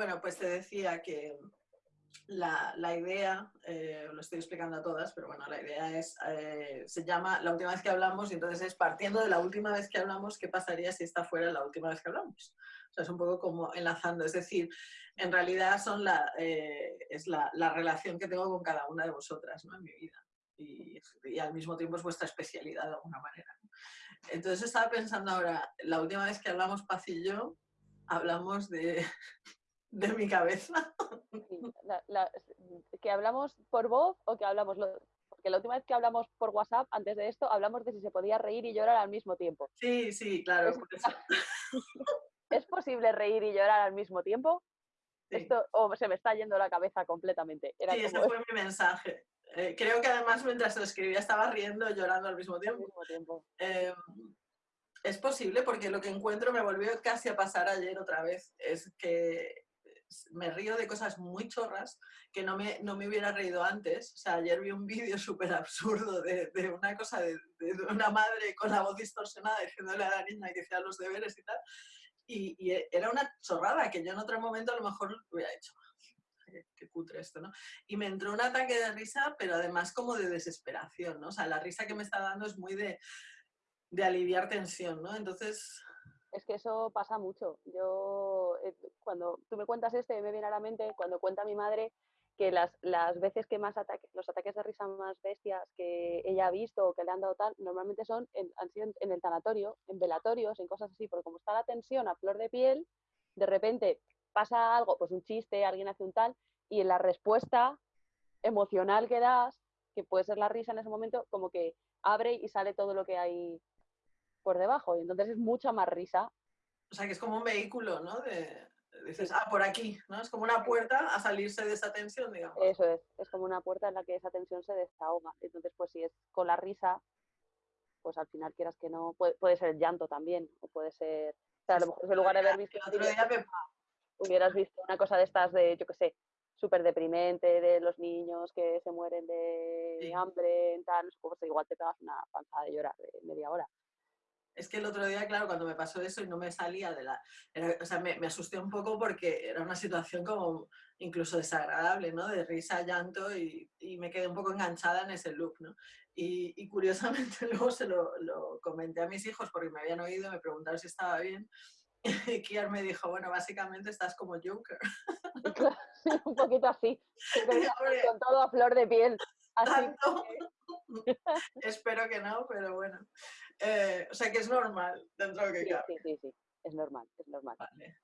bueno, pues te decía que la, la idea, eh, lo estoy explicando a todas, pero bueno, la idea es, eh, se llama La última vez que hablamos y entonces es partiendo de la última vez que hablamos, ¿qué pasaría si esta fuera la última vez que hablamos? O sea, es un poco como enlazando, es decir, en realidad son la, eh, es la, la, relación que tengo con cada una de vosotras ¿no? en mi vida. Y, y, al mismo tiempo es vuestra especialidad de alguna manera. Entonces estaba pensando ahora, la última vez que hablamos Paz y yo, hablamos de, de mi cabeza. Sí, la, la, que hablamos por voz o que hablamos, lo, porque la última vez que hablamos por WhatsApp, antes de esto, hablamos de si se podía reír y llorar al mismo tiempo. Sí, sí, claro. Es, por eso. ¿Es posible reír y llorar al mismo tiempo? Sí. Esto o se me está yendo la cabeza completamente. Era sí, como... ese fue mi mensaje. Eh, creo que además mientras lo escribía estaba riendo y llorando al mismo tiempo. Al mismo tiempo. Eh, es posible porque lo que encuentro me volvió casi a pasar ayer otra vez. Es que me río de cosas muy chorras que no me, no me hubiera reído antes. O sea, ayer vi un vídeo súper absurdo de, de, una cosa de, de, una madre con la voz distorsionada diciéndole a la niña que hacía los deberes y tal. Y, y, era una chorrada que yo en otro momento a lo mejor hubiera hecho. Qué cutre esto, ¿no? Y me entró un ataque de risa, pero además como de desesperación, ¿no? O sea, la risa que me está dando es muy de, de aliviar tensión, ¿no? Entonces, es que eso pasa mucho. Yo, eh, cuando tú me cuentas este, me viene a la mente cuando cuenta mi madre que las, las veces que más ataques, los ataques de risa más bestias que ella ha visto o que le han dado tal, normalmente son en, han sido en el tanatorio, en velatorios, en cosas así, porque como está la tensión a flor de piel, de repente pasa algo, pues un chiste, alguien hace un tal, y en la respuesta emocional que das, que puede ser la risa en ese momento, como que abre y sale todo lo que hay por debajo y entonces es mucha más risa. O sea, que es como un vehículo, ¿no? De, dices, sí. ah, por aquí, ¿no? Es como una puerta a salirse de esa tensión, digamos. Eso es, es como una puerta en la que esa tensión se desahoga. Entonces, pues si es con la risa, pues al final quieras que no, puede, puede ser el llanto también, o puede ser, o sea, a lo mejor en lugar de haber visto... El otro día me... Hubieras visto una cosa de estas de, yo qué sé, súper deprimente de los niños que se mueren de sí. hambre, tal, pues igual te pegas una panzada de llorar de media hora. Es que el otro día, claro, cuando me pasó eso y no me salía de la... Era, o sea, me, me, asusté un poco porque era una situación como incluso desagradable, ¿no? De risa, llanto y, y me quedé un poco enganchada en ese loop, ¿no? Y, y curiosamente luego se lo, lo, comenté a mis hijos porque me habían oído, me preguntaron si estaba bien y Kiar me dijo, bueno, básicamente estás como Joker. Sí, un poquito así, con todo a flor de piel. Así que... Espero que no, pero bueno. Eh, o sea que es normal dentro de lo que sí, cabe. Sí, sí, sí, es normal, es normal. Vale.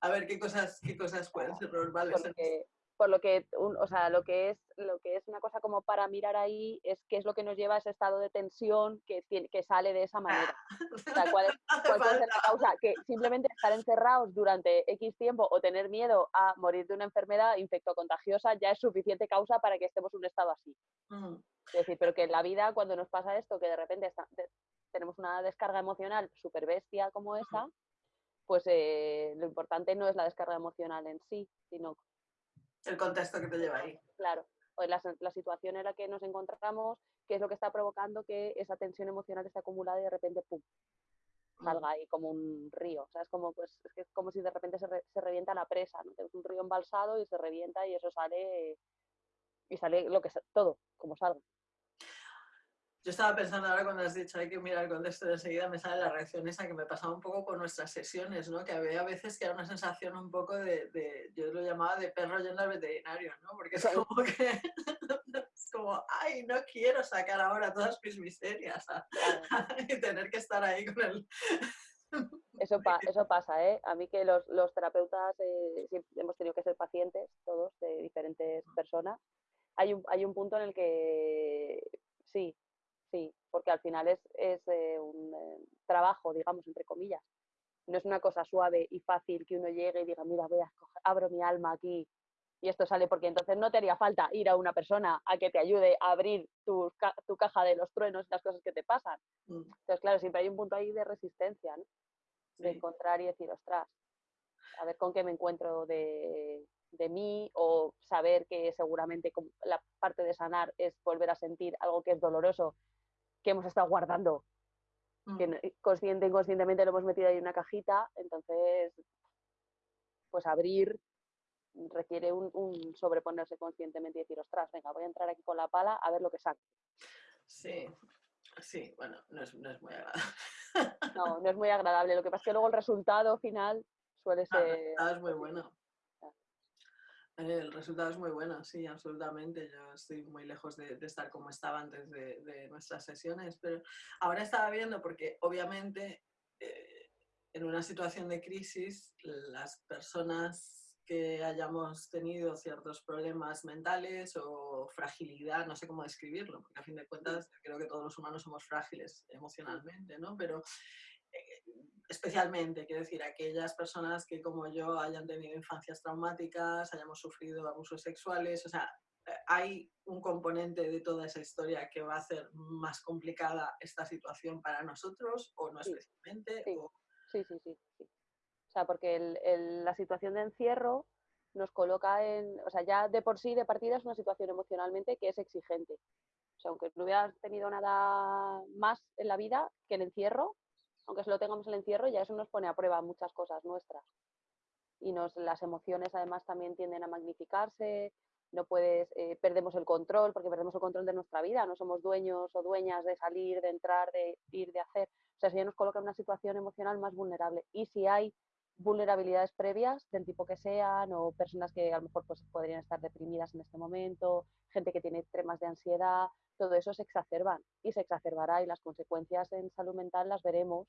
A ver, ¿qué cosas, qué cosas pueden ser normales? Porque, por lo que, un, o sea, lo que, es, lo que es una cosa como para mirar ahí es qué es lo que nos lleva a ese estado de tensión que, que sale de esa manera. O sea, ¿cuál, es, cuál puede ser la causa? Que simplemente estar encerrados durante X tiempo o tener miedo a morir de una enfermedad infectocontagiosa ya es suficiente causa para que estemos en un estado así. Mm. Es decir, pero que en la vida cuando nos pasa esto, que de repente está, tenemos una descarga emocional súper bestia como esa, pues eh, lo importante no es la descarga emocional en sí, sino el contexto que te lleva ahí. Claro, o la, la, situación en la que nos encontramos, que es lo que está provocando que esa tensión emocional esté acumulada y de repente, ¡pum!, salga ahí como un río. O sea, es como, pues, es, que es como si de repente se, re, se revienta la presa, ¿no? Tenemos un río embalsado y se revienta y eso sale, y sale lo que todo, como salga. Yo estaba pensando ahora cuando has dicho hay que mirar el contexto de enseguida, me sale la reacción esa que me pasaba un poco con nuestras sesiones, ¿no? Que había veces que era una sensación un poco de, de yo lo llamaba de perro yendo al veterinario, ¿no? Porque es como que, es como, ay, no quiero sacar ahora todas mis miserias a, a, y tener que estar ahí con el... Eso, pa eso pasa, ¿eh? A mí que los, los terapeutas eh, hemos tenido que ser pacientes, todos, de diferentes personas. Hay un, hay un punto en el que sí, Sí, porque al final es, es eh, un eh, trabajo, digamos, entre comillas. No es una cosa suave y fácil que uno llegue y diga, mira, voy a escoger, abro mi alma aquí y esto sale, porque entonces no te haría falta ir a una persona a que te ayude a abrir tu, tu caja de los truenos y las cosas que te pasan. Mm. Entonces, claro, siempre hay un punto ahí de resistencia, ¿no? De encontrar y decir, ostras, a ver con qué me encuentro de, de mí o saber que seguramente la parte de sanar es volver a sentir algo que es doloroso que hemos estado guardando, mm. que consciente e inconscientemente lo hemos metido ahí en una cajita, entonces, pues abrir requiere un, un, sobreponerse conscientemente y decir, ostras, venga, voy a entrar aquí con la pala a ver lo que saco. Sí, sí, bueno, no es, no es muy agradable. No, no es muy agradable. Lo que pasa es que luego el resultado final suele ser... el resultado es muy bueno. El resultado es muy bueno, sí, absolutamente. Yo estoy muy lejos de, estar como estaba antes de, nuestras sesiones, pero ahora estaba viendo porque obviamente eh, en una situación de crisis las personas que hayamos tenido ciertos problemas mentales o fragilidad, no sé cómo describirlo, porque a fin de cuentas creo que todos los humanos somos frágiles emocionalmente, ¿no? Pero especialmente, quiero decir, aquellas personas que como yo hayan tenido infancias traumáticas, hayamos sufrido abusos sexuales, o sea, eh, hay un componente de toda esa historia que va a hacer más complicada esta situación para nosotros o no especialmente. Sí, sí, sí, sí. O sea, porque el, la situación de encierro nos coloca en, o sea, ya de por sí, de partida, es una situación emocionalmente que es exigente. O sea, aunque no hubieras tenido nada más en la vida que el encierro, aunque solo tengamos el encierro, ya eso nos pone a prueba muchas cosas nuestras. Y nos, las emociones además también tienden a magnificarse, no puedes, eh, perdemos el control, porque perdemos el control de nuestra vida, no somos dueños o dueñas de salir, de entrar, de ir, de hacer. O sea, eso ya nos coloca en una situación emocional más vulnerable. Y si hay vulnerabilidades previas del tipo que sean o personas que a lo mejor pues, podrían estar deprimidas en este momento, gente que tiene temas de ansiedad, todo eso se exacerban y se exacerbará y las consecuencias en salud mental las veremos.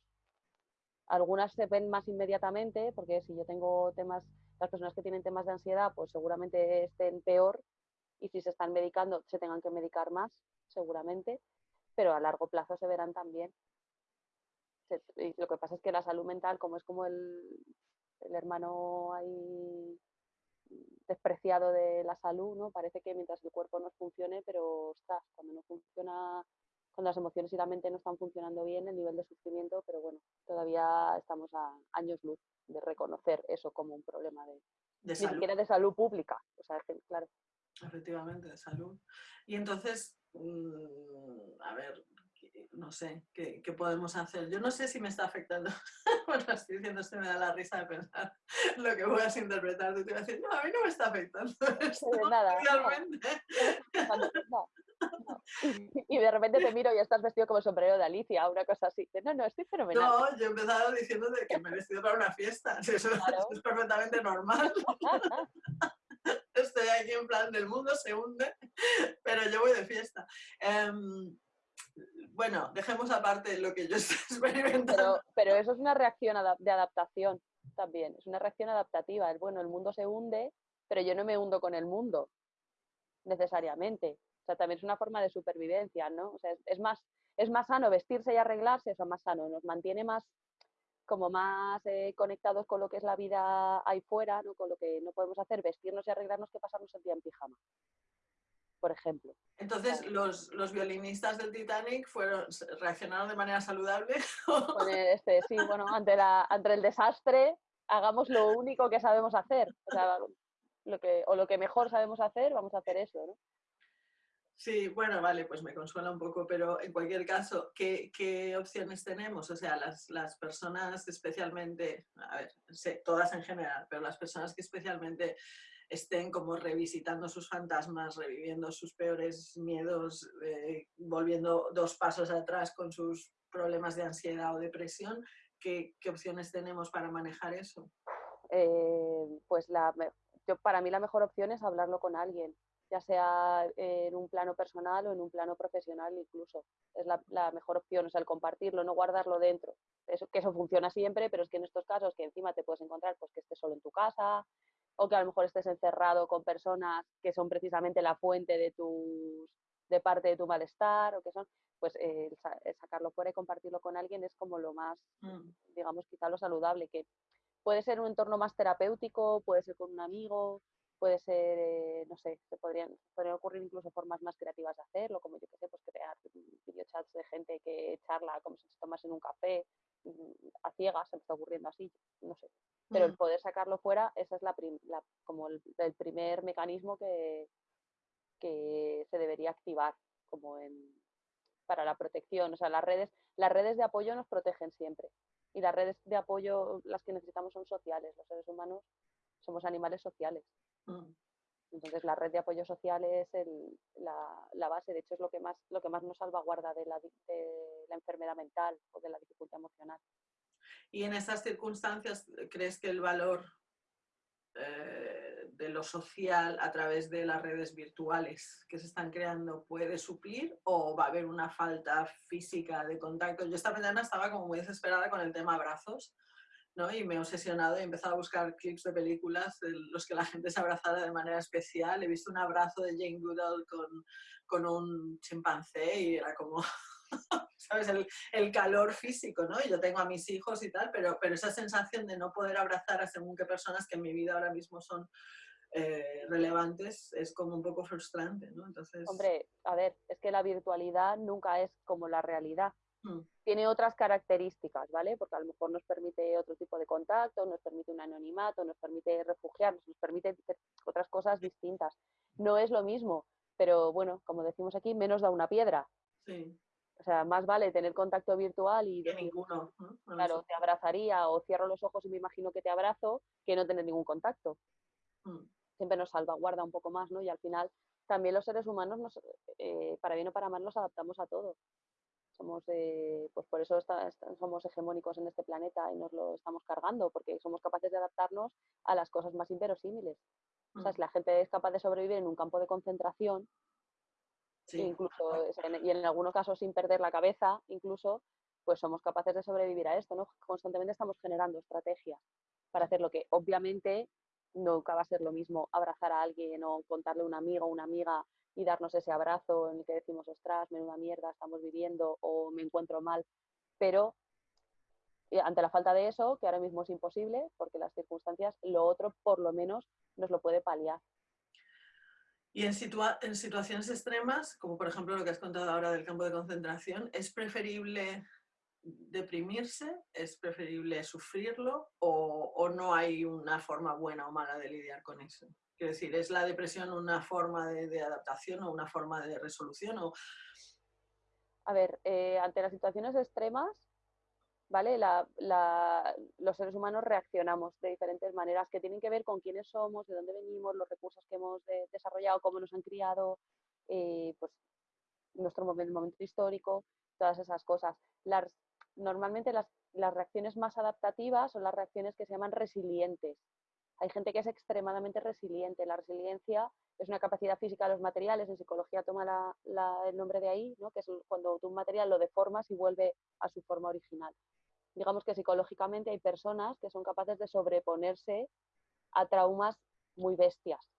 Algunas se ven más inmediatamente porque si yo tengo temas, las personas que tienen temas de ansiedad pues seguramente estén peor y si se están medicando se tengan que medicar más seguramente, pero a largo plazo se verán también lo que pasa es que la salud mental, como es como el, el hermano ahí despreciado de la salud, ¿no? Parece que mientras el cuerpo no funcione, pero ostras, cuando no funciona, cuando las emociones y la mente no están funcionando bien, el nivel de sufrimiento, pero bueno, todavía estamos a años luz de reconocer eso como un problema de, de salud. de salud pública, o sea, claro. Efectivamente, de salud. Y entonces, mm, a ver, no sé, ¿qué, podemos hacer? Yo no sé si me está afectando. bueno, estoy diciendo, esto me da la risa de pensar lo que voy a interpretar. Tú te vas a decir, no, a mí no me está afectando esto, nada, realmente. Y de repente te miro y estás vestido como sombrero de Alicia, una cosa así. No, no, estoy fenomenal. No, yo he empezado diciendo que me he vestido para una fiesta. Eso, es perfectamente normal. Estoy aquí en plan del mundo se hunde, pero yo voy de fiesta. Em, bueno, dejemos aparte lo que yo estoy experimentando. Pero, eso es una reacción de adaptación también, es una reacción adaptativa. El, bueno, el mundo se hunde, pero yo no me hundo con el mundo, necesariamente. O sea, también es una forma de supervivencia, ¿no? O sea, es, más, es más sano vestirse y arreglarse, eso es más sano, nos mantiene más como más eh, conectados con lo que es la vida ahí fuera, ¿no? con lo que no podemos hacer, vestirnos y arreglarnos que pasarnos el día en pijama por ejemplo. Entonces, los, los, violinistas del Titanic fueron, reaccionaron de manera saludable. este, sí, bueno, ante, la, ante el desastre, hagamos lo único que sabemos hacer. O, sea, lo que, o lo que mejor sabemos hacer, vamos a hacer eso, ¿no? Sí, bueno, vale, pues me consuela un poco, pero en cualquier caso, ¿qué, qué opciones tenemos? O sea, las, las, personas especialmente, a ver, sé, todas en general, pero las personas que especialmente estén como revisitando sus fantasmas, reviviendo sus peores miedos, eh, volviendo dos pasos atrás con sus problemas de ansiedad o depresión, ¿qué, opciones tenemos para manejar eso? Eh, pues la, yo, para mí la mejor opción es hablarlo con alguien, ya sea en un plano personal o en un plano profesional incluso. Es la, mejor opción, o sea, el compartirlo, no guardarlo dentro. Eso, que eso funciona siempre, pero es que en estos casos que encima te puedes encontrar pues que estés solo en tu casa, o que a lo mejor estés encerrado con personas que son precisamente la fuente de, tus, de parte de tu malestar o que son, pues eh, sacarlo fuera y compartirlo con alguien es como lo más, mm. digamos, quizá lo saludable, que puede ser un entorno más terapéutico, puede ser con un amigo, puede ser, eh, no sé, se podrían, podrían ocurrir incluso formas más creativas de hacerlo, como yo que sé, pues crear videochats de gente que charla como si se tomas en un café, mm, a ciegas, se me está ocurriendo así, no sé pero el poder sacarlo fuera, ese es la, como el, primer mecanismo que, que se debería activar como en, para la protección. O sea, las redes, las redes de apoyo nos protegen siempre. Y las redes de apoyo, las que necesitamos son sociales. Los seres humanos somos animales sociales. Mm. Entonces la red de apoyo social es la, base, de hecho es lo que más, lo que más nos salvaguarda de la, de la enfermedad mental o de la dificultad emocional. Y en estas circunstancias, ¿crees que el valor eh, de lo social a través de las redes virtuales que se están creando puede suplir o va a haber una falta física de contacto? Yo esta mañana estaba como muy desesperada con el tema abrazos ¿no? y me he obsesionado y he empezado a buscar clips de películas en los que la gente se abrazara de manera especial. He visto un abrazo de Jane Goodall con, con un chimpancé y era como ¿sabes? El, calor físico, ¿no? yo tengo a mis hijos y tal, pero, pero esa sensación de no poder abrazar a según qué personas que en mi vida ahora mismo son eh, relevantes es como un poco frustrante, ¿no? Entonces... Hombre, a ver, es que la virtualidad nunca es como la realidad. Hmm. Tiene otras características, ¿vale? Porque a lo mejor nos permite otro tipo de contacto, nos permite un anonimato, nos permite refugiarnos, nos permite otras cosas distintas. No es lo mismo, pero bueno, como decimos aquí, menos da una piedra. Sí. O sea, más vale tener contacto virtual y decir, ninguno. Claro, te abrazaría o cierro los ojos y me imagino que te abrazo que no tener ningún contacto. Mm. Siempre nos salvaguarda un poco más, ¿no? Y al final también los seres humanos, nos, eh, para bien o para mal, nos adaptamos a todo. Somos, eh, pues por eso somos hegemónicos en este planeta y nos lo estamos cargando, porque somos capaces de adaptarnos a las cosas más inverosímiles. O sea, mm. si la gente es capaz de sobrevivir en un campo de concentración, incluso y en algunos casos sin perder la cabeza, incluso, pues somos capaces de sobrevivir a esto, ¿no? Constantemente estamos generando estrategias para hacer lo que obviamente nunca va a ser lo mismo abrazar a alguien o contarle a un amigo o una amiga y darnos ese abrazo en el que decimos, ostras, menuda mierda estamos viviendo o me encuentro mal, pero eh, ante la falta de eso, que ahora mismo es imposible, porque las circunstancias, lo otro por lo menos nos lo puede paliar. Y en, en situaciones extremas, como por ejemplo lo que has contado ahora del campo de concentración, ¿es preferible deprimirse? ¿Es preferible sufrirlo? ¿O, no hay una forma buena o mala de lidiar con eso? Quiero decir, ¿es la depresión una forma de, adaptación o una forma de resolución? O... A ver, eh, ante las situaciones extremas, ¿vale? los seres humanos reaccionamos de diferentes maneras que tienen que ver con quiénes somos, de dónde venimos, los recursos que hemos desarrollado, cómo nos han criado, eh, pues nuestro momento, histórico, todas esas cosas. normalmente las, las reacciones más adaptativas son las reacciones que se llaman resilientes. Hay gente que es extremadamente resiliente. La resiliencia es una capacidad física de los materiales, en psicología toma el nombre de ahí, ¿no? que es cuando tú un material lo deformas y vuelve a su forma original digamos que psicológicamente hay personas que son capaces de sobreponerse a traumas muy bestias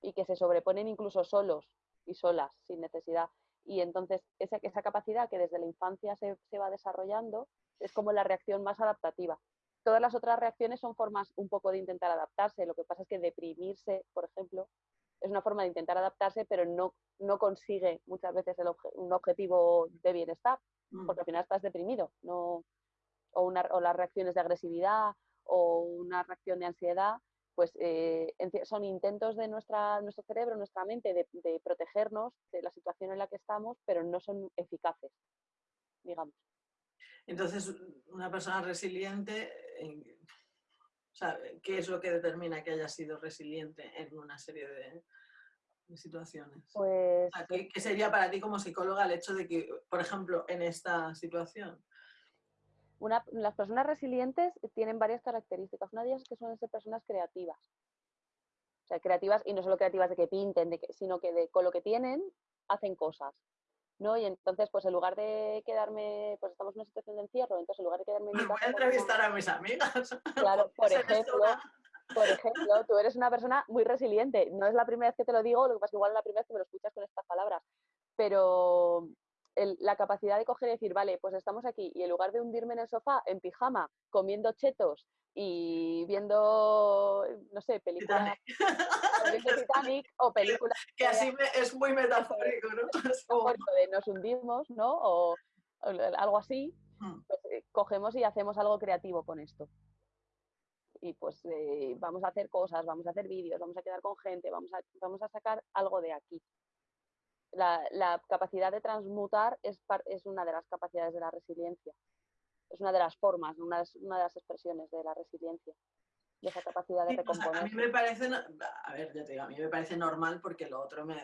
y que se sobreponen incluso solos y solas, sin necesidad. Y entonces esa, esa capacidad que desde la infancia se, se va desarrollando es como la reacción más adaptativa. Todas las otras reacciones son formas un poco de intentar adaptarse. Lo que pasa es que deprimirse, por ejemplo, es una forma de intentar adaptarse, pero no, no consigue muchas veces el un objetivo de bienestar, mm. porque al final estás deprimido, no, o, una, o las reacciones de agresividad o una reacción de ansiedad, pues eh, son intentos de nuestra, nuestro cerebro, nuestra mente, de, protegernos de la situación en la que estamos, pero no son eficaces, digamos. Entonces, una persona resiliente, ¿qué es lo que determina que haya sido resiliente en una serie de, situaciones? Pues... ¿Qué sería para ti como psicóloga el hecho de que, por ejemplo, en esta situación, las personas resilientes tienen varias características. Una de ellas es que suelen ser personas creativas. O sea, creativas, y no solo creativas de que pinten, sino que de, con lo que tienen hacen cosas. ¿no? Y entonces, pues en lugar de quedarme, pues estamos en una situación de encierro, entonces en lugar de quedarme en mi casa, voy a pues, entrevistar a mis amigas. Claro, por ejemplo, por ejemplo, tú eres una persona muy resiliente. No es la primera vez que te lo digo, lo que pasa es que igual es la primera vez que me lo escuchas con estas palabras. Pero, la capacidad de coger y decir, vale, pues estamos aquí y en lugar de hundirme en el sofá en pijama, comiendo chetos y viendo, no sé, películas Titanic, Titanic o películas... Que así es muy metafórico, ¿no? de nos hundimos, ¿no? O, algo así, hmm. pues, eh, cogemos y hacemos algo creativo con esto. Y pues eh, vamos a hacer cosas, vamos a hacer vídeos, vamos a quedar con gente, vamos a, vamos a sacar algo de aquí la, capacidad de transmutar es, es, una de las capacidades de la resiliencia. Es una de las formas, una, una de las expresiones de la resiliencia. de esa capacidad de recomponer. a mí me parece, a ver, ya te digo, a mí me parece normal porque lo otro me...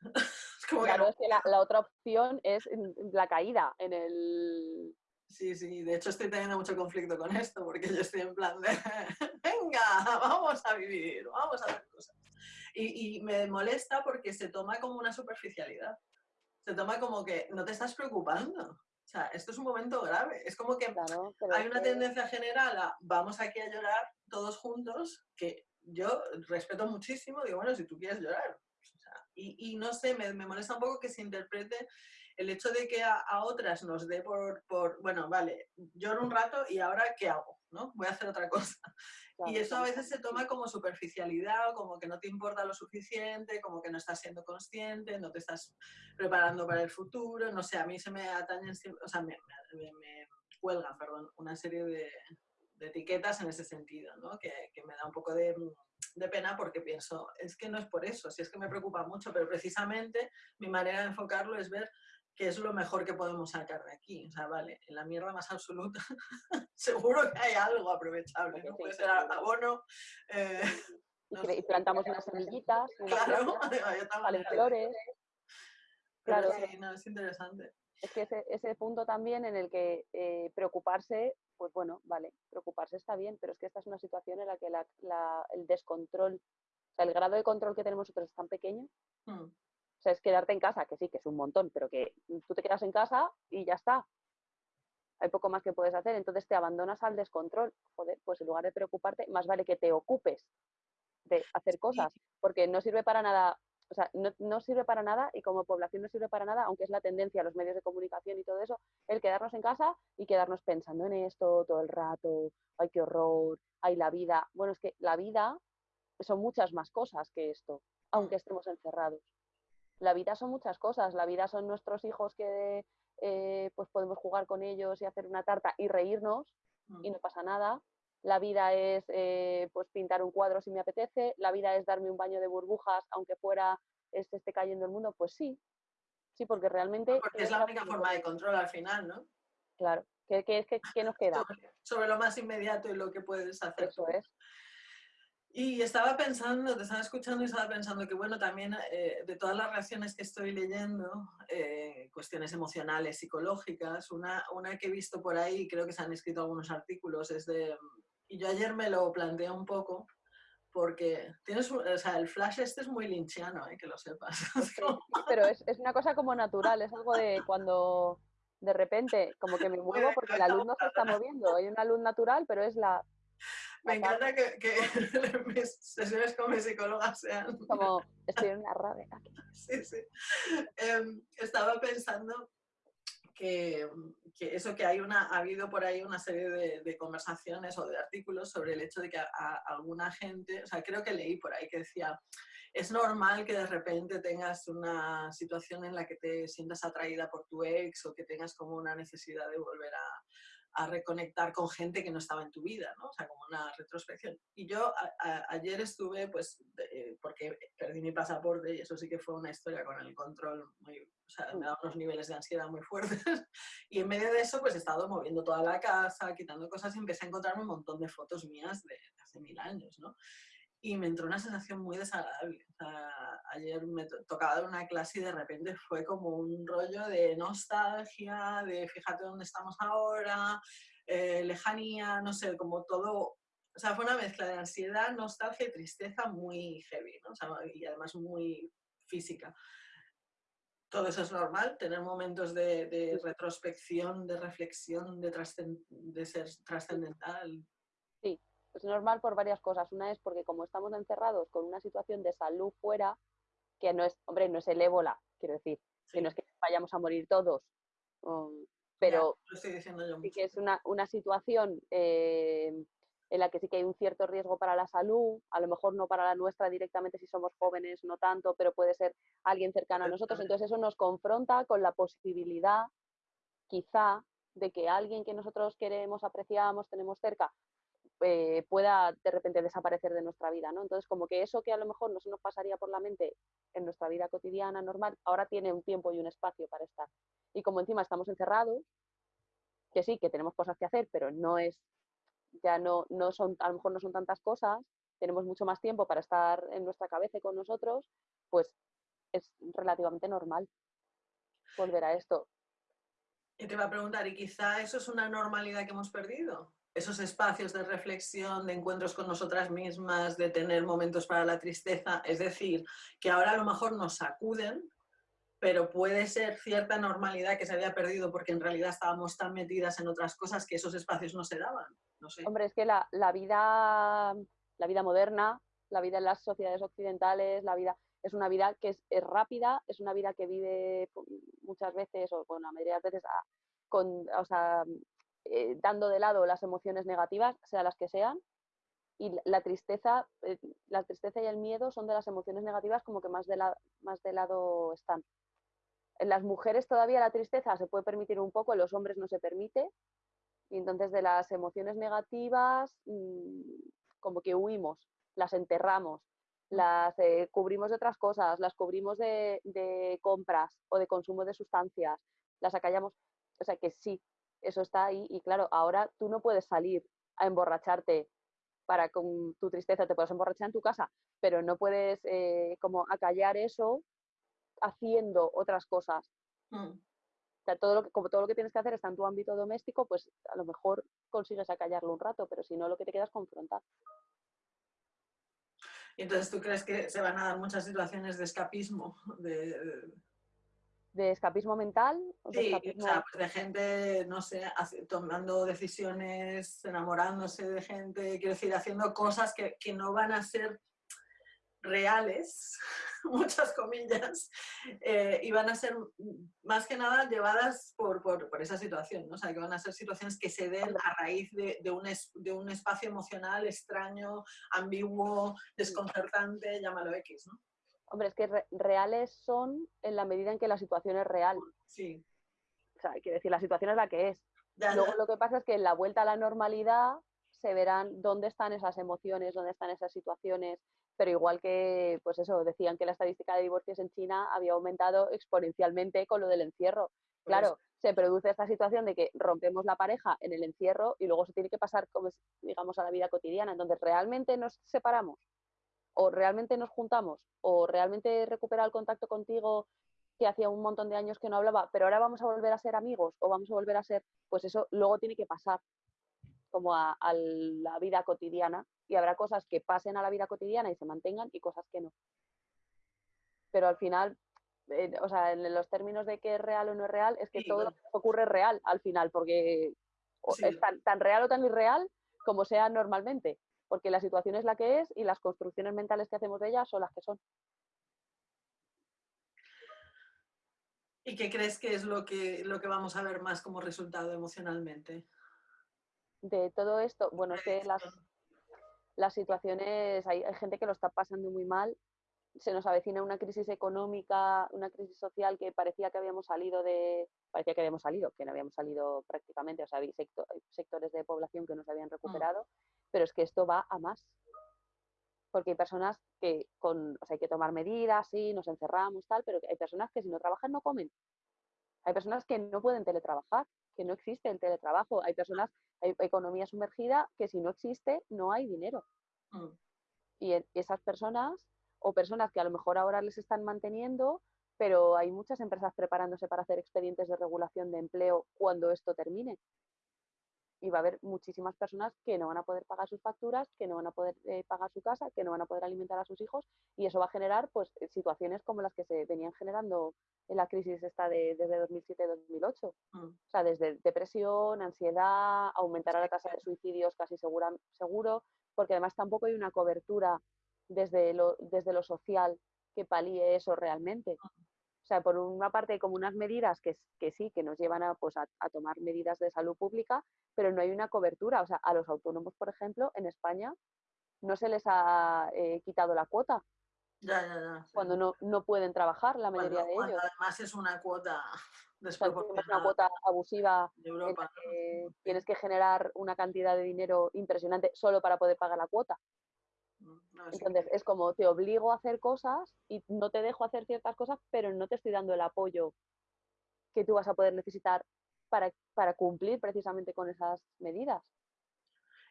claro, es que la, otra opción es la caída en el... Sí, sí, de hecho estoy teniendo mucho conflicto con esto porque yo estoy en plan de, venga, vamos a vivir, vamos a hacer cosas. Y, y me molesta porque se toma como una superficialidad. Se toma como que no te estás preocupando. O sea, esto es un momento grave. Es como que hay una tendencia general a vamos aquí a llorar todos juntos, que yo respeto muchísimo, digo, bueno, si tú quieres llorar. y, no sé, me, molesta un poco que se interprete el hecho de que a, otras nos dé por, por, bueno, vale, lloro un rato y ahora ¿qué hago? ¿no? Voy a hacer otra cosa y eso a veces se toma como superficialidad, como que no te importa lo suficiente, como que no estás siendo consciente, no te estás preparando para el futuro, no sé, a mí se me atañen, o sea, me, me, cuelgan, perdón, una serie de, etiquetas en ese sentido, ¿no? que, que, me da un poco de, de, pena porque pienso, es que no es por eso, si es que me preocupa mucho, pero precisamente mi manera de enfocarlo es ver qué es lo mejor que podemos sacar de aquí. O sea, vale, en la mierda más absoluta seguro que hay algo aprovechable, ¿no? Puede ser abono. Eh, y plantamos unas semillitas, claro, salen flores. Claro, sí, no, es interesante. Es que ese, ese punto también en el que eh, preocuparse, pues bueno, vale, preocuparse está bien, pero es que esta es una situación en la que la, la, el descontrol, o sea, el grado de control que tenemos nosotros es tan pequeño hmm sea, es quedarte en casa, que sí, que es un montón, pero que tú te quedas en casa y ya está. Hay poco más que puedes hacer, entonces te abandonas al descontrol. Joder, pues en lugar de preocuparte, más vale que te ocupes de hacer cosas, porque no sirve para nada, o sea, no, sirve para nada y como población no sirve para nada, aunque es la tendencia a los medios de comunicación y todo eso, el quedarnos en casa y quedarnos pensando en esto todo el rato, ay, qué horror, ay, la vida. Bueno, es que la vida son muchas más cosas que esto, aunque estemos encerrados la vida son muchas cosas. La vida son nuestros hijos que eh, pues podemos jugar con ellos y hacer una tarta y reírnos y no pasa nada. La vida es eh, pues pintar un cuadro si me apetece. La vida es darme un baño de burbujas aunque fuera este esté cayendo el mundo. Pues sí, sí, porque realmente... Porque es la única forma de control al final, ¿no? Claro. ¿Qué, qué, nos queda? Sobre, lo más inmediato y lo que puedes hacer. Eso es. Y estaba pensando, te estaba escuchando y estaba pensando que, bueno, también eh, de todas las reacciones que estoy leyendo, eh, cuestiones emocionales, psicológicas, una, una que he visto por ahí, creo que se han escrito algunos artículos, es de... Y yo ayer me lo planteé un poco, porque tienes, o sea, el flash este es muy linchiano, eh, que lo sepas. pero es, es, una cosa como natural, es algo de cuando de repente como que me muevo porque la luz no se está moviendo, hay una luz natural, pero es la me encanta que, que, mis sesiones con mi psicóloga sean... Como, estoy en una rabia. Sí, sí. Em, estaba pensando que, que, eso que hay una, ha habido por ahí una serie de, de, conversaciones o de artículos sobre el hecho de que a, alguna gente, o sea, creo que leí por ahí que decía, es normal que de repente tengas una situación en la que te sientas atraída por tu ex o que tengas como una necesidad de volver a, a reconectar con gente que no estaba en tu vida, ¿no? O sea, como una retrospección. Y yo ayer estuve, pues, porque perdí mi pasaporte y eso sí que fue una historia con el control muy, o sea, me da unos niveles de ansiedad muy fuertes. Y en medio de eso, pues he estado moviendo toda la casa, quitando cosas y empecé a encontrarme un montón de fotos mías de hace mil años, ¿no? Y me entró una sensación muy desagradable. ayer me tocaba dar una clase y de repente fue como un rollo de nostalgia, de fíjate dónde estamos ahora, eh, lejanía, no sé, como todo. O sea, fue una mezcla de ansiedad, nostalgia y tristeza muy heavy, ¿no? o sea, y además muy física. Todo eso es normal, tener momentos de, de retrospección, de reflexión, de, de ser trascendental. Es normal por varias cosas. Una es porque como estamos encerrados con una situación de salud fuera, que no es, hombre, no es el ébola, quiero decir, que no es que vayamos a morir todos, um, pero sí que es una, una situación eh, en la que sí que hay un cierto riesgo para la salud, a lo mejor no para la nuestra directamente si somos jóvenes, no tanto, pero puede ser alguien cercano a nosotros. Entonces eso nos confronta con la posibilidad, quizá, de que alguien que nosotros queremos, apreciamos, tenemos cerca, eh, pueda de repente desaparecer de nuestra vida, ¿no? Entonces, como que eso que a lo mejor no se nos pasaría por la mente en nuestra vida cotidiana normal, ahora tiene un tiempo y un espacio para estar. Y como encima estamos encerrados, que sí, que tenemos cosas que hacer, pero no es ya no, no son, a lo mejor no son tantas cosas, tenemos mucho más tiempo para estar en nuestra cabeza y con nosotros, pues es relativamente normal volver a esto. Y te iba a preguntar, ¿y quizá eso es una normalidad que hemos perdido? Esos espacios de reflexión, de encuentros con nosotras mismas, de tener momentos para la tristeza, es decir, que ahora a lo mejor nos sacuden, pero puede ser cierta normalidad que se había perdido porque en realidad estábamos tan metidas en otras cosas que esos espacios no se daban. No sé. Hombre, es que la, la vida, la vida moderna, la vida en las sociedades occidentales, la vida es una vida que es, rápida, es una vida que vive muchas veces, o con la mayoría de las veces, a, con, o sea, eh, dando de lado las emociones negativas, sean las que sean, y la tristeza, eh, la tristeza y el miedo son de las emociones negativas como que más de, la, más de lado están. En las mujeres todavía la tristeza se puede permitir un poco, en los hombres no se permite, y entonces de las emociones negativas mmm, como que huimos, las enterramos, las eh, cubrimos de otras cosas, las cubrimos de, de, compras o de consumo de sustancias, las acallamos. O sea que sí, eso está ahí y claro, ahora tú no puedes salir a emborracharte para con tu tristeza, te puedes emborrachar en tu casa, pero no puedes eh, como acallar eso haciendo otras cosas. Mm. O sea, todo lo que, como todo lo que tienes que hacer está en tu ámbito doméstico, pues a lo mejor consigues acallarlo un rato, pero si no, lo que te queda es confrontar. Entonces, ¿tú crees que se van a dar muchas situaciones de escapismo? De, de escapismo mental. De sí, escapismo... O sea, pues de gente, no sé, tomando decisiones, enamorándose de gente, quiero decir, haciendo cosas que, que no van a ser reales, muchas comillas, eh, y van a ser más que nada llevadas por, por, por, esa situación, ¿no? o sea, que van a ser situaciones que se den a raíz de, de, un, es, de un espacio emocional extraño, ambiguo, desconcertante, llámalo X, ¿no? Hombre, es que re reales son en la medida en que la situación es real. Sí. O sea, quiere decir, la situación es la que es. Ya, Luego ya. lo que pasa es que en la vuelta a la normalidad se verán dónde están esas emociones, dónde están esas situaciones, pero igual que, pues eso, decían que la estadística de divorcios en China había aumentado exponencialmente con lo del encierro. Claro, se produce esta situación de que rompemos la pareja en el encierro y luego se tiene que pasar, como digamos, a la vida cotidiana. Entonces, ¿realmente nos separamos? ¿O realmente nos juntamos? ¿O realmente recupera el contacto contigo que hacía un montón de años que no hablaba, pero ahora vamos a volver a ser amigos o vamos a volver a ser, pues eso luego tiene que pasar como a, a, la vida cotidiana y habrá cosas que pasen a la vida cotidiana y se mantengan y cosas que no. Pero al final, eh, o sea, en los términos de que es real o no es real, es que sí, todo bueno. lo que ocurre es real al final, porque sí. es tan, tan real o tan irreal como sea normalmente, porque la situación es la que es y las construcciones mentales que hacemos de ella son las que son. ¿Y qué crees que es lo que, lo que vamos a ver más como resultado emocionalmente? De todo esto, bueno, es que las, las situaciones, hay, hay, gente que lo está pasando muy mal, se nos avecina una crisis económica, una crisis social que parecía que habíamos salido de, parecía que habíamos salido, que no habíamos salido prácticamente, o sea, hay sector, sectores de población que no se habían recuperado, mm. pero es que esto va a más. Porque hay personas que con, o sea, hay que tomar medidas, sí, nos encerramos, tal, pero hay personas que si no trabajan no comen. Hay personas que no pueden teletrabajar, que no existe el teletrabajo. Hay personas, hay economía sumergida que si no existe no hay dinero. Mm. Y esas personas, o personas que a lo mejor ahora les están manteniendo, pero hay muchas empresas preparándose para hacer expedientes de regulación de empleo cuando esto termine. Y va a haber muchísimas personas que no van a poder pagar sus facturas, que no van a poder eh, pagar su casa, que no van a poder alimentar a sus hijos, y eso va a generar pues situaciones como las que se venían generando en la crisis esta de, desde 2007-2008. Mm. O sea, desde depresión, ansiedad, aumentará la tasa de suicidios casi segura, seguro, porque además tampoco hay una cobertura desde lo, desde lo social que palíe eso realmente. O sea, por una parte hay como unas medidas que, que sí, que nos llevan a, pues, a, a, tomar medidas de salud pública, pero no hay una cobertura. O sea, a los autónomos, por ejemplo, en España no se les ha eh, quitado la cuota. Ya, ya, ya. Sí. Cuando no, no pueden trabajar la mayoría cuando, de ellos. Además es una cuota desproporcionada. Es una cuota abusiva de Europa. En que tienes que generar una cantidad de dinero impresionante solo para poder pagar la cuota. No, Entonces es como te obligo a hacer cosas y no te dejo hacer ciertas cosas, pero no te estoy dando el apoyo que tú vas a poder necesitar para, para cumplir precisamente con esas medidas.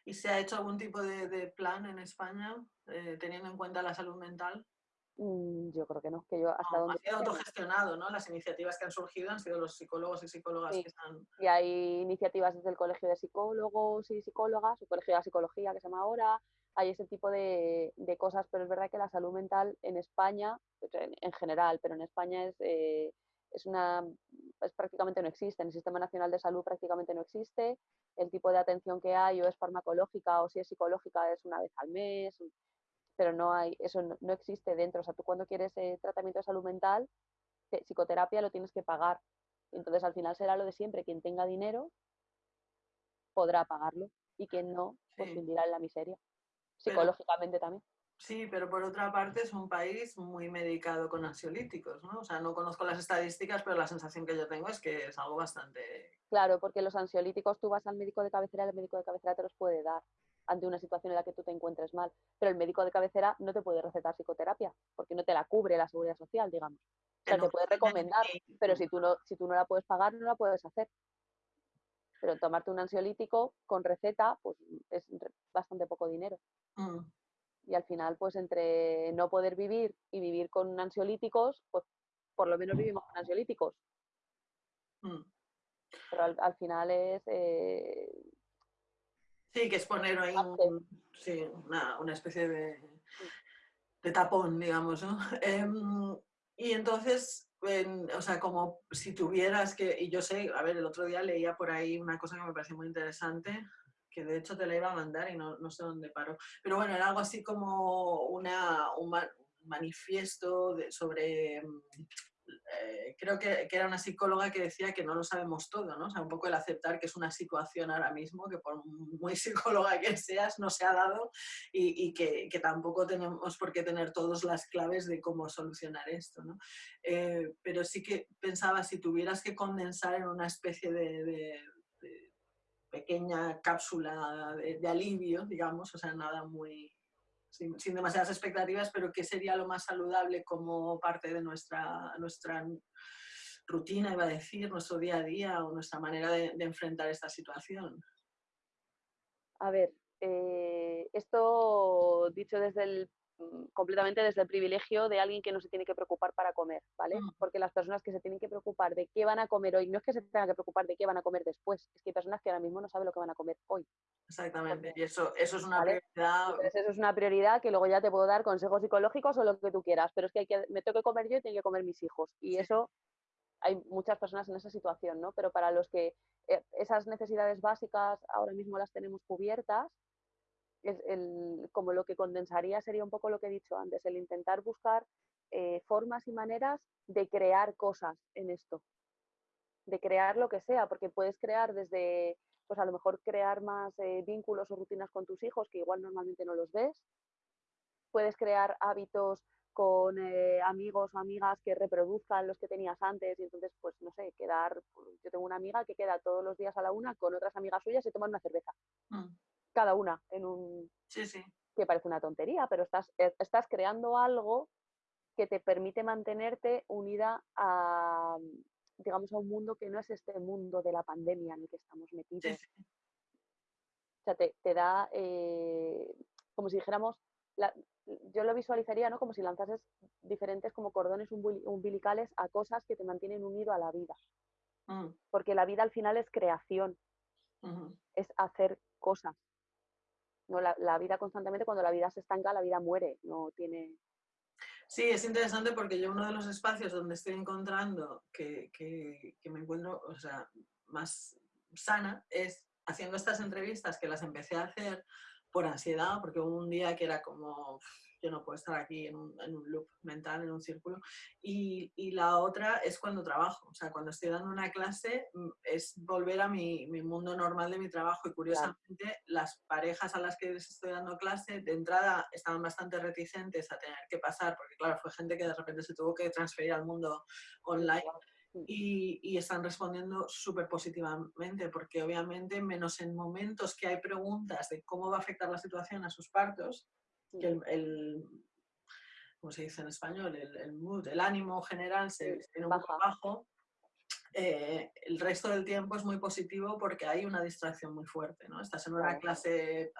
¿Y se ha hecho algún tipo de, plan en España eh, teniendo en cuenta la salud mental? Mm, yo creo que no, que yo hasta donde... Ha sido autogestionado, ¿no? Las iniciativas que han surgido han sido los psicólogos y psicólogas que están... Y hay iniciativas desde el Colegio de Psicólogos y Psicólogas, el Colegio de Psicología que se llama ahora, hay ese tipo de, cosas, pero es verdad que la salud mental en España, en, general, pero en España es, eh, es una es prácticamente no existe, en el Sistema Nacional de Salud prácticamente no existe, el tipo de atención que hay o es farmacológica o si es psicológica es una vez al mes, pero no hay, eso no, existe dentro. O sea, tú cuando quieres eh, tratamiento de salud mental, psicoterapia lo tienes que pagar. Entonces al final será lo de siempre, quien tenga dinero podrá pagarlo y quien no, pues vivirá en la miseria. Psicológicamente también. Sí, pero por otra parte es un país muy medicado con ansiolíticos, ¿no? O sea, no conozco las estadísticas, pero la sensación que yo tengo es que es algo bastante... Claro, porque los ansiolíticos tú vas al médico de cabecera y el médico de cabecera te los puede dar ante una situación en la que tú te encuentres mal. Pero el médico de cabecera no te puede recetar psicoterapia, porque no te la cubre la seguridad social, digamos. O sea, te puede recomendar, pero si tú, no, si tú no la puedes pagar, no la puedes hacer. Pero tomarte un ansiolítico con receta, pues es bastante poco dinero. Mm. Y al final, pues entre no poder vivir y vivir con ansiolíticos, pues por lo menos vivimos con ansiolíticos. Mm. Pero al, final es eh, Sí, que es poner ahí una, especie de, de, tapón, digamos, ¿no? Em, y entonces, o sea, como si tuvieras que, y yo sé, a ver, el otro día leía por ahí una cosa que me pareció muy interesante, que de hecho te la iba a mandar y no, no sé dónde paró, pero bueno, era algo así como una, un manifiesto de, sobre eh, creo que, era una psicóloga que decía que no lo sabemos todo, ¿no? O sea, un poco el aceptar que es una situación ahora mismo que por muy psicóloga que seas no se ha dado y, que, tampoco tenemos por qué tener todas las claves de cómo solucionar esto, ¿no? Eh, pero sí que pensaba si tuvieras que condensar en una especie de, pequeña cápsula de, alivio, digamos, o sea, nada muy, sin, demasiadas expectativas, pero qué sería lo más saludable como parte de nuestra, nuestra rutina, iba a decir, nuestro día a día o nuestra manera de, enfrentar esta situación. A ver, eh, esto dicho desde el completamente desde el privilegio de alguien que no se tiene que preocupar para comer, ¿vale? Mm. Porque las personas que se tienen que preocupar de qué van a comer hoy, no es que se tengan que preocupar de qué van a comer después, es que hay personas que ahora mismo no saben lo que van a comer hoy. Exactamente, y eso, eso es una prioridad. eso es una prioridad que luego ya te puedo dar consejos psicológicos o lo que tú quieras, pero es que, hay que me tengo que comer yo y tengo que comer mis hijos. Y eso hay muchas personas en esa situación, ¿no? Pero para los que eh, esas necesidades básicas ahora mismo las tenemos cubiertas, el, como lo que condensaría sería un poco lo que he dicho antes, el intentar buscar eh, formas y maneras de crear cosas en esto, de crear lo que sea, porque puedes crear desde, pues a lo mejor crear más eh, vínculos o rutinas con tus hijos que igual normalmente no los ves, puedes crear hábitos con eh, amigos o amigas que reproduzcan los que tenías antes y entonces, pues no sé, quedar, yo tengo una amiga que queda todos los días a la una con otras amigas suyas y toman una cerveza. Mm cada una en un... Sí, sí. Que parece una tontería, pero estás, eh, estás creando algo que te permite mantenerte unida a, digamos, a un mundo que no es este mundo de la pandemia en el que estamos metidos. O sea, te, da, eh, como si dijéramos, yo lo visualizaría ¿no? como si lanzases diferentes como cordones umbilicales a cosas que te mantienen unido a la vida. Mm. Porque la vida al final es creación, es hacer cosas. No, la, vida constantemente, cuando la vida se estanca, la vida muere, no tiene... Sí, es interesante porque yo uno de los espacios donde estoy encontrando que, me encuentro o sea, más sana es haciendo estas entrevistas que las empecé a hacer por ansiedad, porque hubo un día que era como, yo no puedo estar aquí en un, en un loop mental, en un círculo. Y, y, la otra es cuando trabajo, o sea, cuando estoy dando una clase mm, es volver a mi, mi mundo normal de mi trabajo. Y curiosamente las parejas a las que les estoy dando clase de entrada estaban bastante reticentes a tener que pasar, porque claro, fue gente que de repente se tuvo que transferir al mundo online. Y, y, están respondiendo súper positivamente, porque obviamente, menos en momentos que hay preguntas de cómo va a afectar la situación a sus partos, que el, el se dice en español? El, el mood, el ánimo general se, viene un poco bajo. eh, el resto del tiempo es muy positivo porque hay una distracción muy fuerte, ¿no? Estás en una clase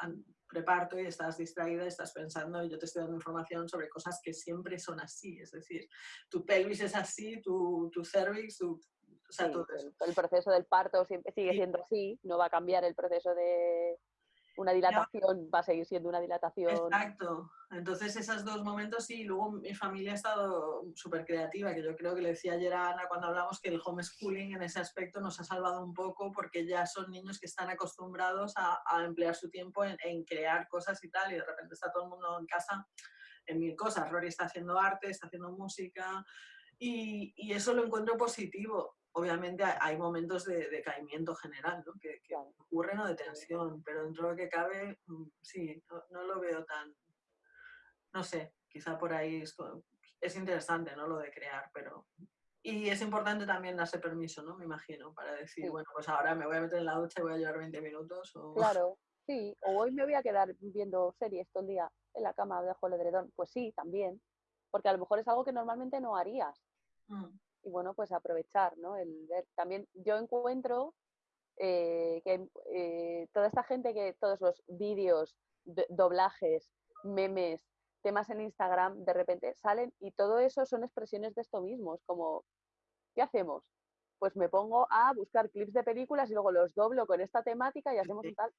preparto y estás distraída, estás pensando y yo te estoy dando información sobre cosas que siempre son así, es decir, tu pelvis es así, tu, tu cervix, tu, o sea, todo eso. El, proceso del parto siempre sigue siendo así, no va a cambiar el proceso de, una dilatación va a seguir siendo una dilatación. Exacto. Entonces, esos dos momentos sí. Luego mi familia ha estado súper creativa, que yo creo que le decía ayer a Ana cuando hablamos que el homeschooling en ese aspecto nos ha salvado un poco porque ya son niños que están acostumbrados a, emplear su tiempo en, crear cosas y tal, y de repente está todo el mundo en casa en mil cosas. Rory está haciendo arte, está haciendo música, y, y eso lo encuentro positivo obviamente hay momentos de decaimiento general, ¿no? que, ocurren o de tensión, pero dentro de lo que cabe, mm, sí, no, lo veo tan, no sé, quizá por ahí es, interesante, ¿no? Lo de crear, pero... Y es importante también darse permiso, ¿no? Me imagino, para decir, bueno, pues ahora me voy a meter en la ducha y voy a llevar 20 minutos. O... Claro, sí, o hoy me voy a quedar viendo series todo el día en la cama dejo el edredón. Pues sí, también, porque a lo mejor es algo que normalmente no harías. Mm y bueno, pues aprovechar, ¿no? El ver. También yo encuentro eh, que eh, toda esta gente que todos los vídeos, doblajes, memes, temas en Instagram, de repente salen y todo eso son expresiones de esto mismo. Es como, ¿qué hacemos? Pues me pongo a buscar clips de películas y luego los doblo con esta temática y hacemos un tal.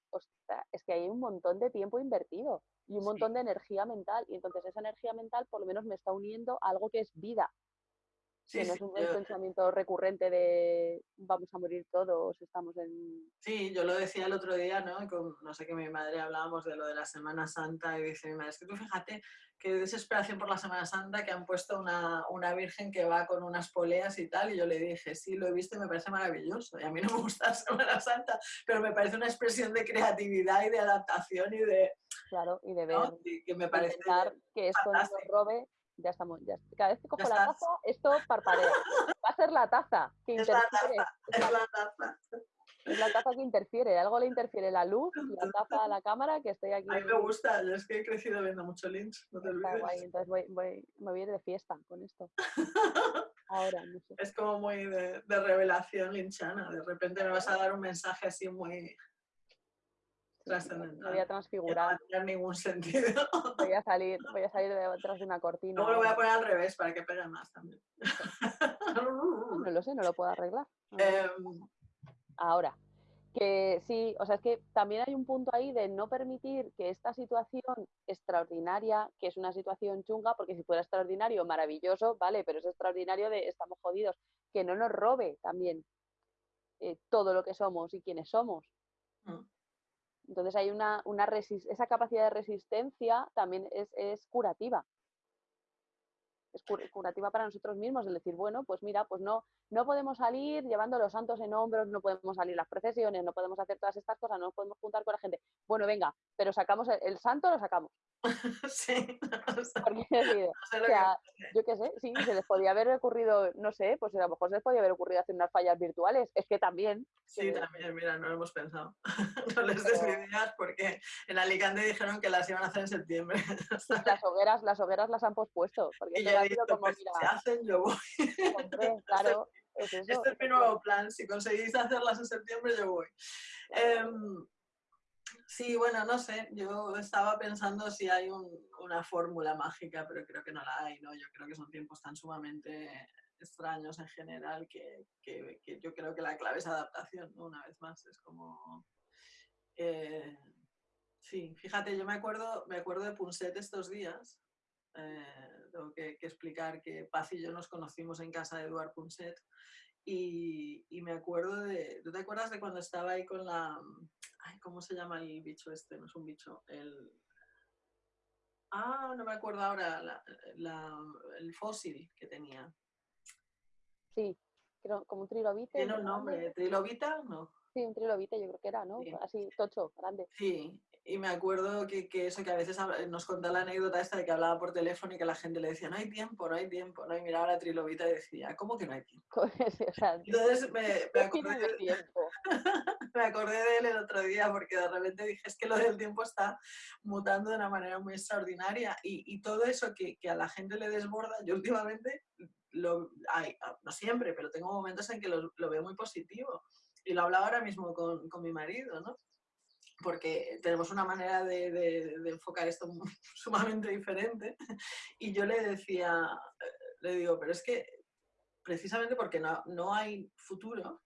es que hay un montón de tiempo invertido y un montón de energía mental. Y entonces esa energía mental por lo menos me está uniendo a algo que es vida, Sí, que no es un pensamiento recurrente de vamos a morir todos, estamos en... Sí, yo lo decía el otro día, ¿no? Con, no sé, que mi madre hablábamos de lo de la Semana Santa y dice mi madre, es que tú fíjate qué desesperación por la Semana Santa que han puesto una, una, virgen que va con unas poleas y tal, y yo le dije, sí, lo he visto y me parece maravilloso, y a mí no me gusta la Semana Santa, pero me parece una expresión de creatividad y de adaptación y de... Claro, y de ver, que me parece que esto no nos robe ya estamos, ya, cada vez que cojo la taza, esto parpadea. Va a ser la taza que interfiere. Es la taza. Es la taza que interfiere, algo le interfiere la luz, la taza a la cámara, que estoy aquí. A mí me gusta, yo es que he crecido viendo mucho Lynch, no te olvides. Guay, entonces voy, voy, me voy a ir de fiesta con esto. Ahora, no sé. Es como muy de, de revelación linchana, de repente me vas a dar un mensaje así muy trascendental. voy a transfigurar. No tiene ningún sentido. Voy a salir, voy a salir detrás de una cortina. Luego lo voy a poner al revés para que pegue más también. No lo sé, no lo puedo arreglar. Em, Ahora, que sí, o sea, es que también hay un punto ahí de no permitir que esta situación extraordinaria, que es una situación chunga, porque si fuera extraordinario, maravilloso, vale, pero es extraordinario de estamos jodidos, que no nos robe también eh, todo lo que somos y quienes somos. Mm. Entonces hay una, una esa capacidad de resistencia también es, es curativa. Es curativa para nosotros mismos, el decir, bueno, pues mira, pues no, no podemos salir llevando los santos en hombros, no podemos salir las procesiones, no podemos hacer todas estas cosas, no podemos juntar con la gente. Bueno, venga, pero sacamos el, santo, lo sacamos. sí. o sea, yo qué sé, sí, se les podía haber ocurrido, no sé, pues a lo mejor se les podía haber ocurrido hacer unas fallas virtuales. Es que también. Sí, también, mira, no lo hemos pensado. no les des ideas porque en Alicante dijeron que las iban a hacer en septiembre. las hogueras, las hogueras las han pospuesto. Porque y ya dicho, como, pues, mira, se hacen, yo voy. claro. este es mi nuevo plan. Si conseguís hacerlas en septiembre, yo voy. Em, sí, bueno, no sé. Yo estaba pensando si hay una fórmula mágica, pero creo que no la hay, ¿no? Yo creo que son tiempos tan sumamente extraños en general que, yo creo que la clave es adaptación, Una vez más, es como... Eh, sí, fíjate, yo me acuerdo, me acuerdo de Punset estos días, eh, tengo que, explicar que Paz y yo nos conocimos en casa de Eduard Punset y, me acuerdo de... ¿Tú te acuerdas de cuando estaba ahí con la... ¿Cómo se llama el bicho este? No es un bicho. El... Ah, no me acuerdo ahora. el fósil que tenía. Sí, como un trilobite. Tiene un nombre. ¿Trilobita? No. Sí, un trilobite yo creo que era, ¿no? Así, tocho, grande. Sí, y me acuerdo que, que, eso, que a veces nos contaba la anécdota esta de que hablaba por teléfono y que la gente le decía, no hay tiempo, no hay tiempo, ¿no? Y miraba la trilobita y decía, ¿cómo que no hay tiempo? Entonces me, me, acordé de, tiempo. me acordé de él el otro día porque de repente dije, es que lo del tiempo está mutando de una manera muy extraordinaria y, y todo eso que, que, a la gente le desborda, yo últimamente lo, hay, ah, no siempre, pero tengo momentos en que lo, lo veo muy positivo. Y lo hablaba ahora mismo con, con mi marido, ¿no? Porque tenemos una manera de, de, enfocar esto sumamente diferente. Y yo le decía, le digo, pero es que precisamente porque no, no hay futuro,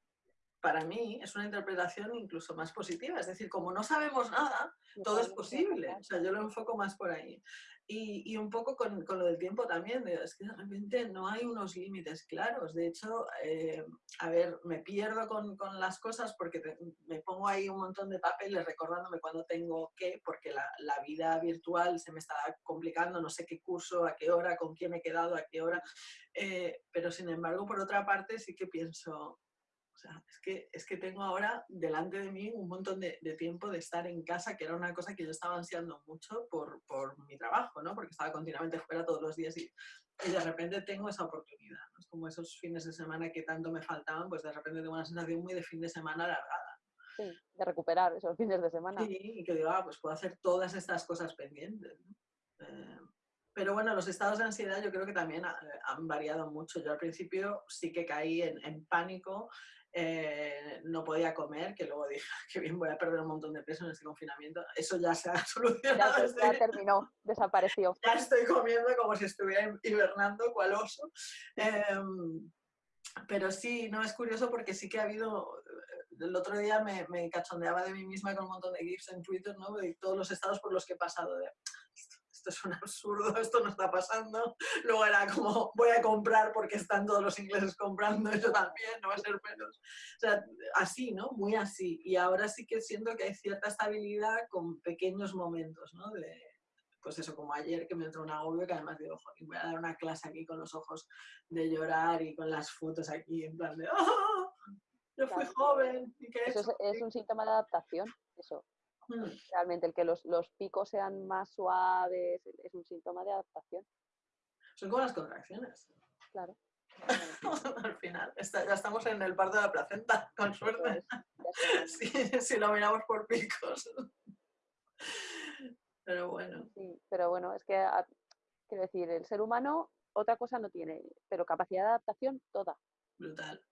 para mí es una interpretación incluso más positiva. Es decir, como no sabemos nada, todo es posible. O sea, yo lo enfoco más por ahí. Y, y un poco con, con, lo del tiempo también, es que de repente no hay unos límites claros. De hecho, eh, a ver, me pierdo con, con las cosas porque te, me pongo ahí un montón de papeles recordándome cuando tengo qué, porque la, la, vida virtual se me está complicando, no sé qué curso, a qué hora, con quién he quedado, a qué hora. Eh, pero sin embargo, por otra parte, sí que pienso, sea, es que, es que tengo ahora delante de mí un montón de, de, tiempo de estar en casa, que era una cosa que yo estaba ansiando mucho por, por mi trabajo, ¿no? Porque estaba continuamente fuera todos los días y, y de repente tengo esa oportunidad. ¿no? Es como esos fines de semana que tanto me faltaban, pues de repente tengo una sensación muy de fin de semana alargada. Sí, de recuperar esos fines de semana. Sí, y que digo, ah, pues puedo hacer todas estas cosas pendientes. ¿no? Eh, pero bueno, los estados de ansiedad yo creo que también han variado mucho. Yo al principio sí que caí en, en pánico eh, no podía comer, que luego dije que bien voy a perder un montón de peso en este confinamiento. Eso ya se ha solucionado. Ya, ya terminó, desapareció. Ya estoy comiendo como si estuviera hibernando, cual oso. Eh, pero sí, no es curioso porque sí que ha habido. El otro día me, me, cachondeaba de mí misma con un montón de GIFs en Twitter, ¿no? De todos los estados por los que he pasado. De, esto es un absurdo, esto no está pasando. Luego era como, voy a comprar porque están todos los ingleses comprando, yo también, no va a ser menos. O sea, así, ¿no? Muy así. Y ahora sí que siento que hay cierta estabilidad con pequeños momentos, ¿no? De, pues eso, como ayer que me entró un agobio que además digo, joder, voy a dar una clase aquí con los ojos de llorar y con las fotos aquí en plan de, ¡oh! Yo fui claro. joven. ¿Y qué eso es, es un síntoma de adaptación, eso. Mm. Realmente el que los, los, picos sean más suaves es un síntoma de adaptación. Son como las contracciones. Claro. Al final, está, ya estamos en el parto de la placenta, con suerte. si, si, lo miramos por picos. Pero bueno. Sí, pero bueno, es que, a, quiero decir, el ser humano otra cosa no tiene, pero capacidad de adaptación toda. Brutal.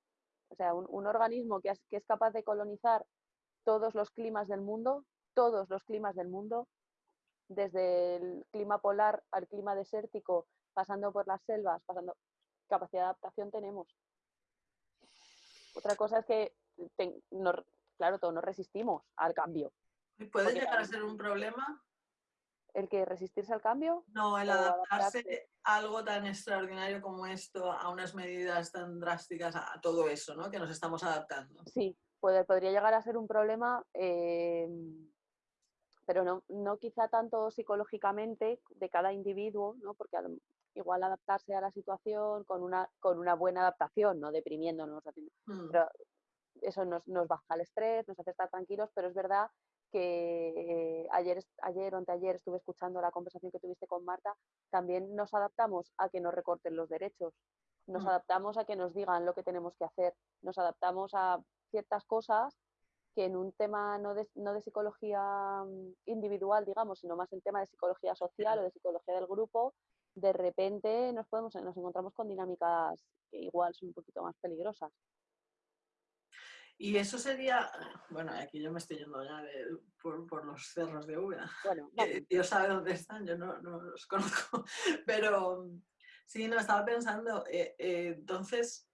O sea, un, un organismo que es, que es capaz de colonizar todos los climas del mundo todos los climas del mundo, desde el clima polar al clima desértico, pasando por las selvas, pasando capacidad de adaptación tenemos. Otra cosa es que, te, no, claro, todos nos resistimos al cambio. ¿Puede llegar a ser un problema? ¿El que resistirse al cambio? No, el adaptarse, adaptarse, a algo tan extraordinario como esto, a unas medidas tan drásticas, a todo eso, ¿no? Que nos estamos adaptando. Sí, puede, podría llegar a ser un problema eh, pero no, no quizá tanto psicológicamente de cada individuo, ¿no? porque igual adaptarse a la situación con una, con una buena adaptación, no deprimiéndonos, mm. pero eso nos, nos, baja el estrés, nos hace estar tranquilos, pero es verdad que eh, ayer, ayer o anteayer estuve escuchando la conversación que tuviste con Marta, también nos adaptamos a que nos recorten los derechos, nos mm. adaptamos a que nos digan lo que tenemos que hacer, nos adaptamos a ciertas cosas que en un tema no de, no de psicología mm, individual, digamos, sino más en tema de psicología social o de psicología del grupo, de repente nos, podemos, nos encontramos con dinámicas que igual son un poquito más peligrosas. Y eso sería, bueno, aquí yo me estoy yendo ya de, por, por, los cerros de Úbeda. Bueno, Dios sabe dónde están, yo no, no, los conozco. Pero sí, no, estaba pensando, eh, eh, entonces,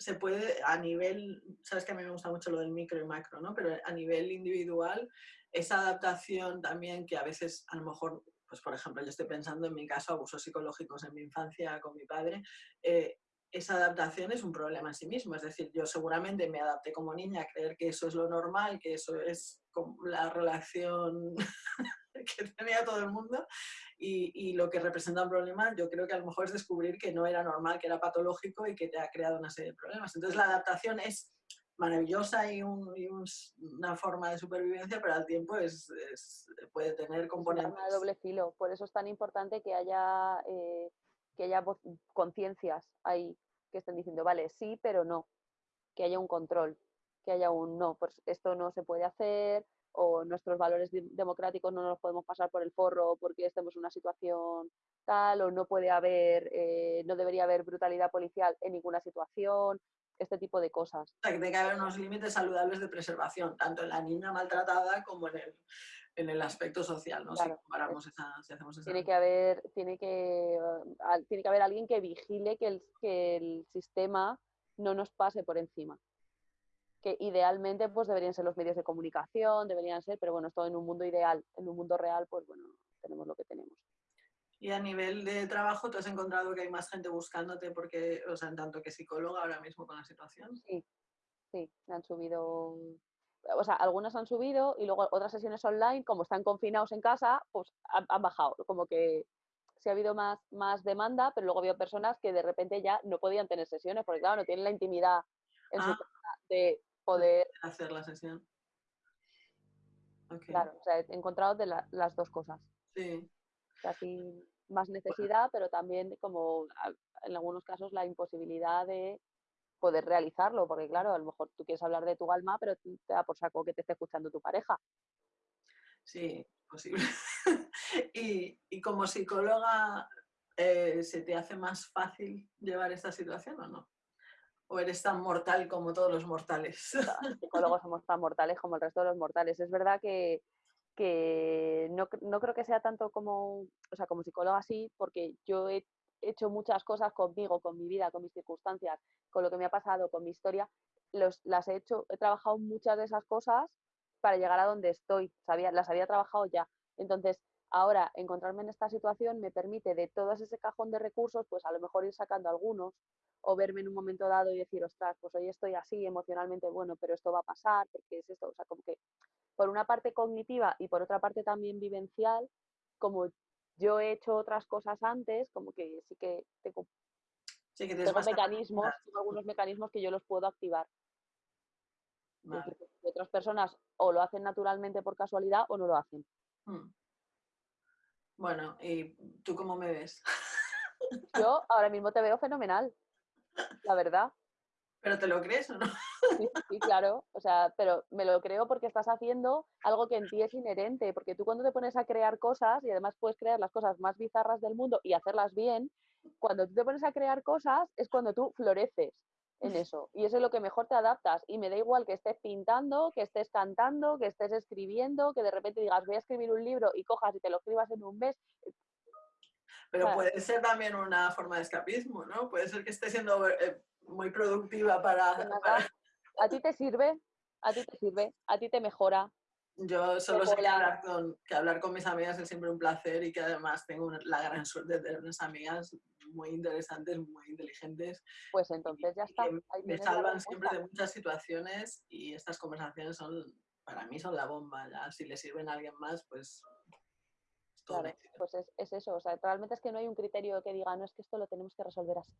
se puede a nivel, sabes que a mí me gusta mucho lo del micro y macro, ¿no? Pero a nivel individual, esa adaptación también que a veces a lo mejor, pues por ejemplo, yo estoy pensando en mi caso, abusos psicológicos en mi infancia con mi padre, eh, esa adaptación es un problema en sí mismo. Es decir, yo seguramente me adapté como niña a creer que eso es lo normal, que eso es la relación que tenía todo el mundo y, y, lo que representa un problema yo creo que a lo mejor es descubrir que no era normal, que era patológico y que te ha creado una serie de problemas. Entonces la adaptación es maravillosa y, un, y un, una forma de supervivencia, pero al tiempo es, es puede tener componentes... Es doble filo, por eso es tan importante que haya, eh, que haya conciencias ahí que estén diciendo, vale, sí, pero no, que haya un control, que haya un no, pues esto no se puede hacer, o nuestros valores democráticos no nos los podemos pasar por el forro porque estemos en una situación tal, o no puede haber, eh, no debería haber brutalidad policial en ninguna situación, este tipo de cosas. Tiene que haber unos límites saludables de preservación, tanto en la niña maltratada como en el, en el aspecto social, ¿no? si comparamos esa, si hacemos esa... Tiene que haber, tiene que, tiene que haber alguien que vigile que el, que el sistema no nos pase por encima que idealmente pues deberían ser los medios de comunicación, deberían ser, pero bueno, esto en un mundo ideal, en un mundo real, pues bueno, tenemos lo que tenemos. Y a nivel de trabajo, ¿tú has encontrado que hay más gente buscándote porque, o sea, en tanto que psicóloga ahora mismo con la situación? Sí, sí, han subido, o sea, algunas han subido y luego otras sesiones online, como están confinados en casa, pues han, bajado, como que sí ha habido más, más demanda, pero luego había personas que de repente ya no podían tener sesiones, porque claro, no tienen la intimidad en su ah. casa de poder hacer la sesión. Claro, o sea, he encontrado de las dos cosas. Sí. Así más necesidad, pero también como en algunos casos la imposibilidad de poder realizarlo, porque claro, a lo mejor tú quieres hablar de tu alma, pero te da por saco que te esté escuchando tu pareja. Sí, posible. y, como psicóloga, eh, ¿se te hace más fácil llevar esta situación o no? ¿O eres tan mortal como todos los mortales? Los psicólogos somos tan mortales como el resto de los mortales. Es verdad que, no, creo que sea tanto como, o sea, como psicóloga sí, porque yo he hecho muchas cosas conmigo, con mi vida, con mis circunstancias, con lo que me ha pasado, con mi historia. Los, las he hecho, he trabajado muchas de esas cosas para llegar a donde estoy. Las había trabajado ya. Entonces, ahora encontrarme en esta situación me permite de todo ese cajón de recursos, pues a lo mejor ir sacando algunos o verme en un momento dado y decir, ostras, pues hoy estoy así emocionalmente, bueno, pero esto va a pasar, porque es esto, o sea, como que por una parte cognitiva y por otra parte también vivencial, como yo he hecho otras cosas antes, como que sí que tengo, mecanismos, algunos mecanismos que yo los puedo activar. otras personas o lo hacen naturalmente por casualidad o no lo hacen. Hmm. Bueno, ¿y tú cómo me ves? Yo ahora mismo te veo fenomenal la verdad. ¿Pero te lo crees o no? Sí, claro, o sea, pero me lo creo porque estás haciendo algo que en ti es inherente, porque tú cuando te pones a crear cosas, y además puedes crear las cosas más bizarras del mundo y hacerlas bien, cuando tú te pones a crear cosas es cuando tú floreces en eso, y eso es lo que mejor te adaptas, y me da igual que estés pintando, que estés cantando, que estés escribiendo, que de repente digas voy a escribir un libro y cojas y te lo escribas en un mes, pero puede ser también una forma de escapismo, ¿no? Puede ser que esté siendo eh, muy productiva para, ¿A ti te sirve? ¿A ti te sirve? ¿A ti te mejora? Yo solo sé que hablar, con, que hablar con mis amigas es siempre un placer y que además tengo la gran suerte de tener unas amigas muy interesantes, muy inteligentes. Pues entonces ya está. me salvan siempre de muchas situaciones y estas conversaciones son, para mí son la bomba. Ya si le sirven a alguien más, pues Claro, pues es, eso, o sea, realmente es que no hay un criterio que diga, no es que esto lo tenemos que resolver así,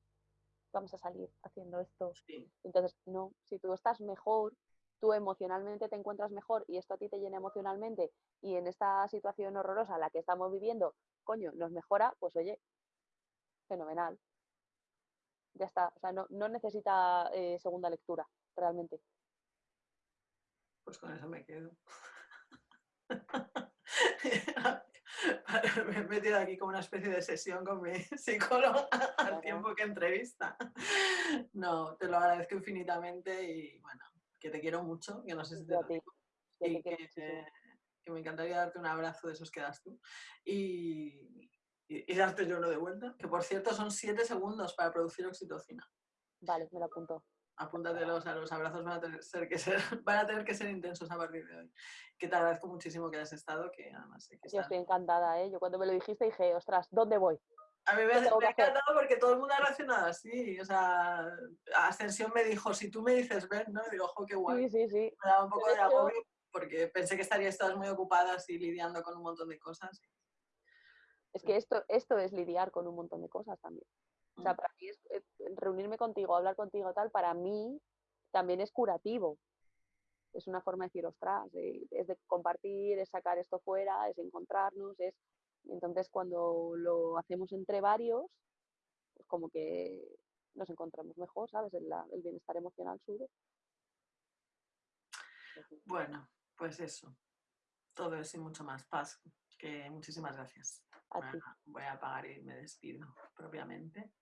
vamos a salir haciendo esto. Entonces, no, si tú estás mejor, tú emocionalmente te encuentras mejor y esto a ti te llena emocionalmente y en esta situación horrorosa la que estamos viviendo, coño, nos mejora, pues oye, fenomenal. Ya está, o sea, no, necesita eh, segunda lectura, realmente. Pues con eso me quedo. me he metido aquí como una especie de sesión con mi psicóloga al tiempo que entrevista. No, te lo agradezco infinitamente y bueno, que te quiero mucho, que no sé si te lo digo, y que, que, me encantaría darte un abrazo de esos que das tú y, y, darte yo uno de vuelta, que por cierto son siete segundos para producir oxitocina. Vale, me lo apunto apúntatelos a los abrazos, van a, tener que ser, van a tener que ser intensos a partir de hoy. Que te agradezco muchísimo que hayas estado, que además sé que Yo estoy encantada, ¿eh? Yo cuando me lo dijiste dije, ostras, ¿dónde voy? A mí me, ha encantado porque todo el mundo ha reaccionado así, o sea, Ascensión me dijo, si tú me dices ven, ¿no? Y digo, ojo, qué guay. Sí, sí, sí. Me daba un poco de agobio porque pensé que estarías todas muy ocupadas y lidiando con un montón de cosas. Es que esto, esto es lidiar con un montón de cosas también. O sea, para mí es, eh, reunirme contigo, hablar contigo tal, para mí también es curativo. Es una forma de decir, ostras, es de compartir, es sacar esto fuera, es encontrarnos, es... Entonces cuando lo hacemos entre varios, pues como que nos encontramos mejor, ¿sabes? El, el bienestar emocional sube. Bueno, pues eso. todo eso y mucho más. Paz, que muchísimas gracias. A ti. Voy a apagar y me despido propiamente.